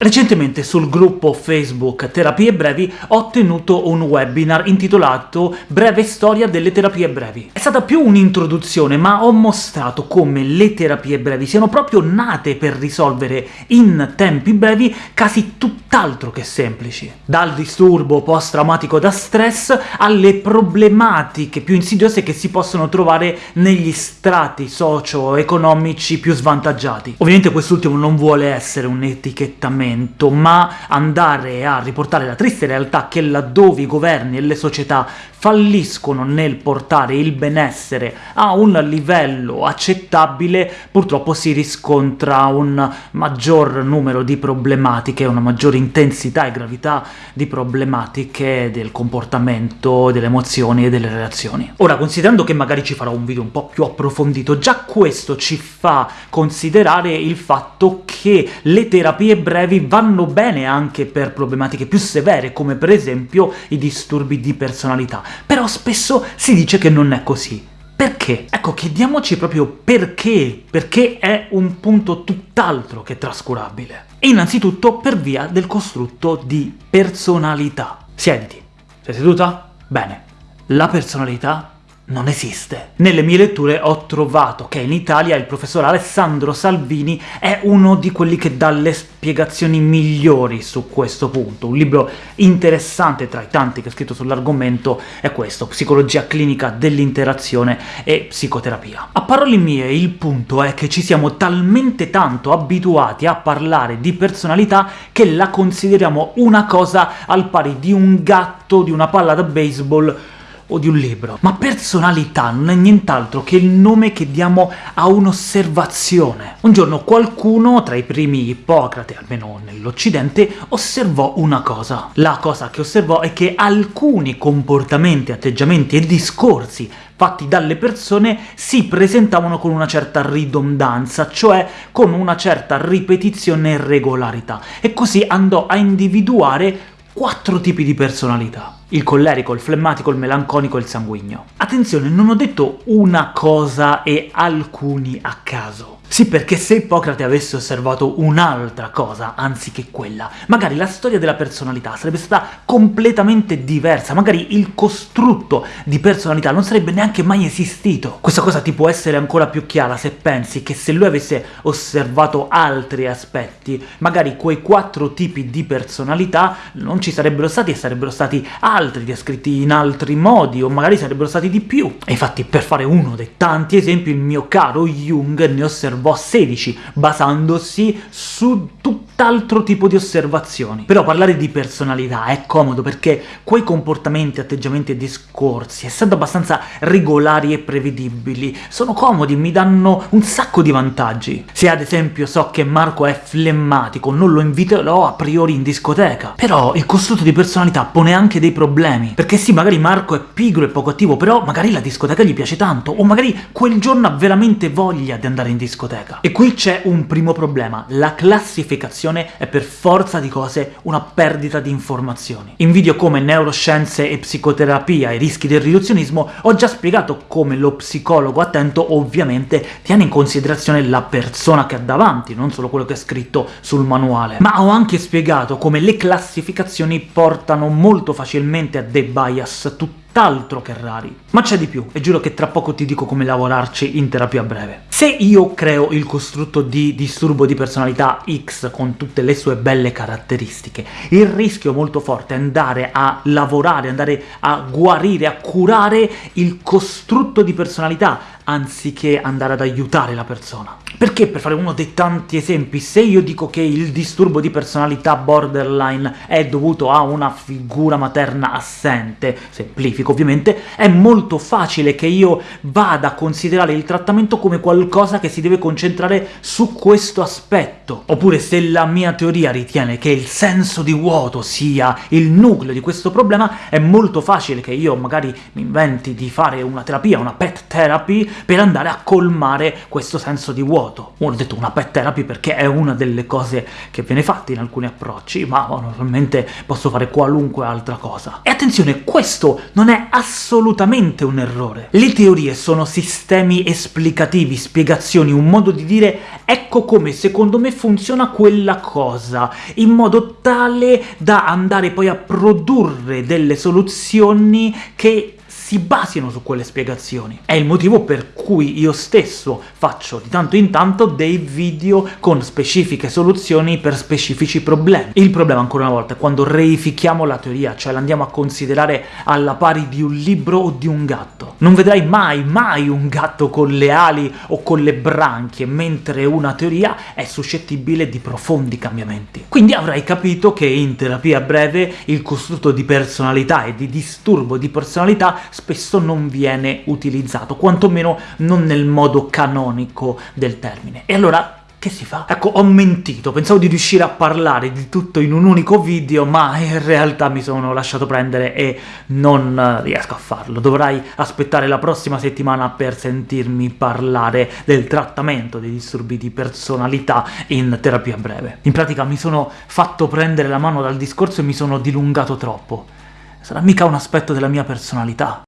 Recentemente sul gruppo Facebook Terapie Brevi ho tenuto un webinar intitolato Breve storia delle terapie brevi. È stata più un'introduzione, ma ho mostrato come le terapie brevi siano proprio nate per risolvere in tempi brevi casi tutt'altro che semplici. Dal disturbo post-traumatico da stress alle problematiche più insidiose che si possono trovare negli strati socio-economici più svantaggiati. Ovviamente quest'ultimo non vuole essere un etichettamento momento, ma andare a riportare la triste realtà che laddove i governi e le società falliscono nel portare il benessere a un livello accettabile, purtroppo si riscontra un maggior numero di problematiche, una maggiore intensità e gravità di problematiche del comportamento, delle emozioni e delle relazioni. Ora, considerando che magari ci farò un video un po' più approfondito, già questo ci fa considerare il fatto che le terapie brevi vanno bene anche per problematiche più severe, come per esempio i disturbi di personalità, però spesso si dice che non è così. Perché? Ecco, chiediamoci proprio perché, perché è un punto tutt'altro che trascurabile. Innanzitutto per via del costrutto di personalità. Siediti. Sei seduta? Bene. La personalità non esiste. Nelle mie letture ho trovato che in Italia il professor Alessandro Salvini è uno di quelli che dà le spiegazioni migliori su questo punto. Un libro interessante tra i tanti che ha scritto sull'argomento è questo, Psicologia clinica dell'interazione e psicoterapia. A parole mie il punto è che ci siamo talmente tanto abituati a parlare di personalità che la consideriamo una cosa al pari di un gatto, di una palla da baseball o di un libro. Ma personalità non è nient'altro che il nome che diamo a un'osservazione. Un giorno qualcuno, tra i primi Ippocrate, almeno nell'Occidente, osservò una cosa. La cosa che osservò è che alcuni comportamenti, atteggiamenti e discorsi fatti dalle persone si presentavano con una certa ridondanza, cioè con una certa ripetizione e regolarità, e così andò a individuare quattro tipi di personalità il collerico, il flemmatico, il melanconico e il sanguigno. Attenzione, non ho detto una cosa e alcuni a caso. Sì, perché se Ippocrate avesse osservato un'altra cosa, anziché quella, magari la storia della personalità sarebbe stata completamente diversa, magari il costrutto di personalità non sarebbe neanche mai esistito. Questa cosa ti può essere ancora più chiara se pensi che se lui avesse osservato altri aspetti, magari quei quattro tipi di personalità non ci sarebbero stati e sarebbero stati altri descritti in altri modi, o magari sarebbero stati di più. E infatti, per fare uno dei tanti esempi, il mio caro Jung ne osservò osservò 16, basandosi su tutt'altro tipo di osservazioni. Però parlare di personalità è comodo perché quei comportamenti, atteggiamenti e discorsi, essendo abbastanza regolari e prevedibili, sono comodi, mi danno un sacco di vantaggi. Se ad esempio so che Marco è flemmatico, non lo inviterò a priori in discoteca. Però il costrutto di personalità pone anche dei problemi, perché sì, magari Marco è pigro e poco attivo, però magari la discoteca gli piace tanto, o magari quel giorno ha veramente voglia di andare in discoteca. E qui c'è un primo problema, la classificazione è per forza di cose una perdita di informazioni. In video come neuroscienze e psicoterapia e rischi del riduzionismo ho già spiegato come lo psicologo attento ovviamente tiene in considerazione la persona che ha davanti, non solo quello che è scritto sul manuale. Ma ho anche spiegato come le classificazioni portano molto facilmente a dei bias tutti tutt'altro che rari. Ma c'è di più, e giuro che tra poco ti dico come lavorarci in terapia breve. Se io creo il costrutto di disturbo di personalità X con tutte le sue belle caratteristiche, il rischio molto forte è andare a lavorare, andare a guarire, a curare il costrutto di personalità, anziché andare ad aiutare la persona. Perché, per fare uno dei tanti esempi, se io dico che il disturbo di personalità borderline è dovuto a una figura materna assente, semplifico ovviamente, è molto facile che io vada a considerare il trattamento come qualcosa che si deve concentrare su questo aspetto. Oppure se la mia teoria ritiene che il senso di vuoto sia il nucleo di questo problema, è molto facile che io magari mi inventi di fare una terapia, una pet therapy, per andare a colmare questo senso di vuoto. Ho detto una pet therapy perché è una delle cose che viene fatta in alcuni approcci, ma normalmente posso fare qualunque altra cosa. E attenzione, questo non è assolutamente un errore. Le teorie sono sistemi esplicativi, spiegazioni, un modo di dire ecco come secondo me funziona quella cosa, in modo tale da andare poi a produrre delle soluzioni che si basino su quelle spiegazioni. È il motivo per cui io stesso faccio di tanto in tanto dei video con specifiche soluzioni per specifici problemi. Il problema, ancora una volta, è quando reifichiamo la teoria, cioè l'andiamo a considerare alla pari di un libro o di un gatto. Non vedrai mai, mai un gatto con le ali o con le branchie, mentre una teoria è suscettibile di profondi cambiamenti. Quindi avrai capito che in terapia breve il costrutto di personalità e di disturbo di personalità spesso non viene utilizzato, quantomeno non nel modo canonico del termine. E allora che si fa? Ecco, ho mentito, pensavo di riuscire a parlare di tutto in un unico video, ma in realtà mi sono lasciato prendere e non riesco a farlo. Dovrai aspettare la prossima settimana per sentirmi parlare del trattamento dei disturbi di personalità in terapia breve. In pratica mi sono fatto prendere la mano dal discorso e mi sono dilungato troppo. Sarà mica un aspetto della mia personalità.